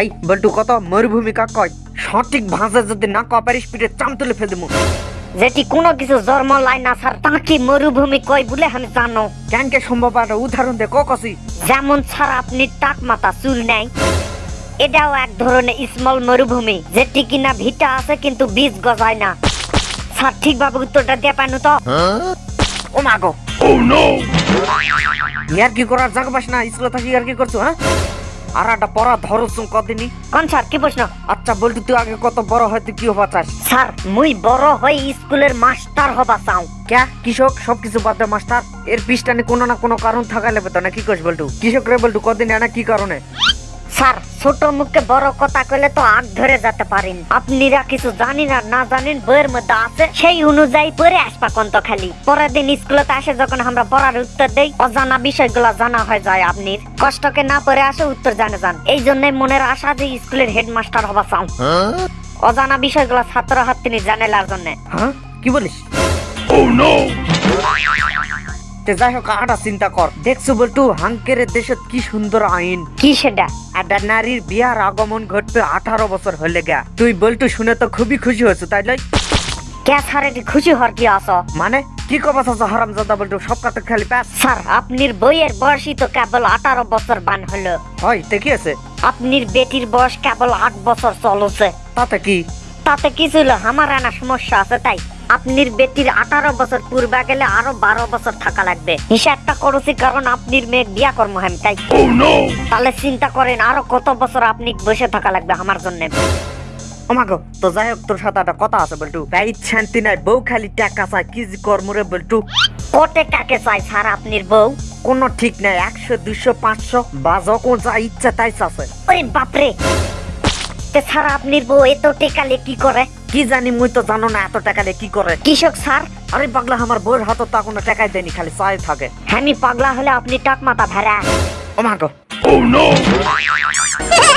এই বল্টু কত মরুভূমি কাক কয়? সঠিক ভাষা যদি না কয় পারিস পিঠে চাম তুলে ফেল দেবো। যেটি কোনো কিছু জন্ম লাই না স্যার তাকে মরুভূমি কয় বলে আমি জানো। কেন কে সম্ভব একটা উদাহরণ দে ক কসি যেমন স্যার আপনি টাক মাথা চুল নাই। এটাও এক ধরনের স্মল মরুভূমি যেটি কিনা ভিটা আছে কিন্তু বীজ গজায় না। স্যার ঠিকভাবে উত্তরটা দিয়ে পাইনু তো। ও মা গো। ইয়ার কি করার জায়গা পাস না? স্কুলে থাকি আর কি করছ হ্যাঁ? আর একটা পড়া ধরছুম কদিনই? কোন স্যার কি প্রশ্ন? আচ্ছা বলতি তুই আগে কত বড় হয়তো কি হবা চাস? স্যার মুই বড় হয়ে স্কুলের মাস্টার হবা চাও। ক্যা? কৃষক সবকিছু বাদ দে মাস্টার। এর পিছটানে কোনো না কোনো কারণ থাকা লেবে তো না কি কস বলটু? কৃষক রে বলটু কদিন এনা কি কারণে? স্যার ছোট মুখে বড় কথা কইলে তো আগ ধরে যেতে পারেন আপনিরা কিছু জানি না না জানেন বইয়ের মধ্যে আছে সেই অনুযায়ী পরে আসবা কন্ত খালি পরের দিন স্কুলেতে আসে যখন আমরা পড়ার উত্তর দেই অজানা বিষয়গুলো জানা হয়ে যায় আপনির। কষ্টকে না পরে আসে উত্তর জানে যান। এই জন্য মনের আশা যে স্কুলের হেডমাস্টার হবা চাও। অজানা বিষয়গুলো ছাত্র হাত্তিনি জানেলার জন্য। হ্যাঁ? কি বলিস? তে যাই হোক আটা চিন্তা কর। দেখছ বলটু হাঙ্কের দেশত কি সুন্দর আইন। কি সেটা? একটা নারীর বিয়ার আগমন ঘটবে আঠারো বছর হলে গা। তুই বলটু শুনে তো খুবই খুশি হয়েছো তাই লই। কে স্যার এটি খুশি হওয়ার কি আস মানে কি কবা চাচা হারাম জাদা বলটু সব কাতে খালি স্যার আপনির বইয়ের বয়সই তো কেবল আঠারো বছর বান হলো। হয় তে কি আছে? আপনির বেটির বয়স কেবল আট বছর চলছে। তাতে কি? তাতে কি ছিল? আমার আনা সমস্যা আছে তাই। আপনির বেটির আঠারো বছর পূর্বে গেলে আরও বারো বছর থাকা লাগবে। হিসাবটা করছি কারণ আপনির মেয়ে বিয়া কর্ম হেম তাই। তাহলে চিন্তা করেন আরও কত বছর আপনি বসে থাকা লাগবে আমার জন্য। আমাগো তো যাই হোক তোর সাথে একটা কথা আছে বলটু। ভাই শান্তি নাই বউ খালি টাকা চায় কি যে কর্মরে বলটু। কোটে কাকে চাই স্যার আপনির বউ? কোনো ঠিক নাই একশো দুশো পাঁচশো বা যখন যা ইচ্ছা তাই চাষে ওরে বাপরে! তে স্যার আপনির বউ এত টেকালে কি করে? কি জানি মুই তো জানো না এত টাকা দিয়ে কি করে কৃষক স্যার আরে পাগলা আমার বইয়ের হাতত তা কোনো টাকাই দেয়নি খালি চাই থাকে। হ্যাঁ পাগলা হলে আপনি টাক মাথা ভেড়া। ও মাগো Hey!